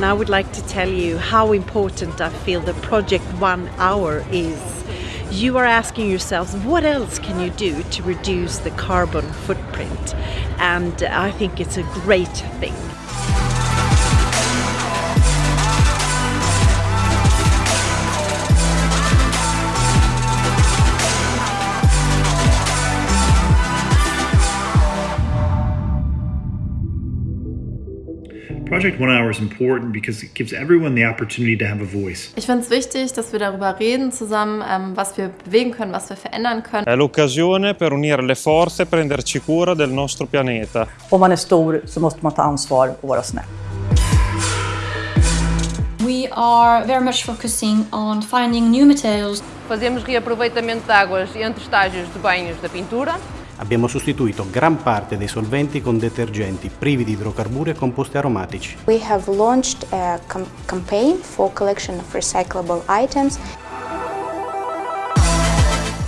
I would like to tell you how important I feel the project One Hour is. You are asking yourselves, what else can you do to reduce the carbon footprint? And I think it's a great thing. Project One Hour is important because it gives everyone the opportunity to have a voice. Ich finde es wichtig, dass wir darüber reden zusammen, ähm, was wir bewegen können, was wir verändern können. È l'occasione per unire le forze e prenderci cura del nostro pianeta. Om man är stor så måste man ta ansvar och vara snäll. We are very much focusing on finding new materials. Fazemos reaproveitamento de águas entre estágios de banhos da pintura. Abbiamo sostituito gran parte dei solventi con detergenti privi di idrocarburi e composti aromatici. We have launched a com campaign for collection of recyclable items.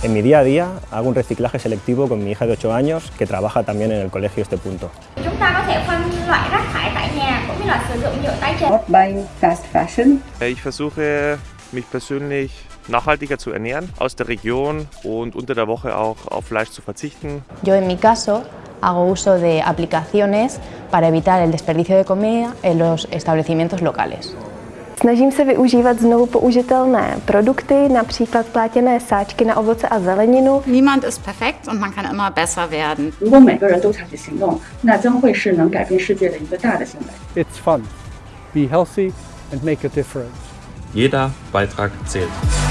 En mi día a día hago un reciclaje selectivo con mi hija de 8 años que trabaja también en el colegio este punto. Chúng ta có thể phân loại rác thải tại nhà cũng như là sử dụng nhựa tái chế. Not buying fast fashion. Ich versuche mich persönlich nachhaltiger zu ernähren aus der Region und unter der Woche auch auf Fleisch zu verzichten. Yo en mi caso hago uso de aplicaciones para evitar el desperdicio de comida en los establecimientos locales. Snažím se využívat znovu použitelné produkty, například plátěné sáčky na ovoce a zeleninu. Niemand ist perfekt und man kann immer besser werden. It's fun. Be healthy and make a difference. Jeder Beitrag zählt.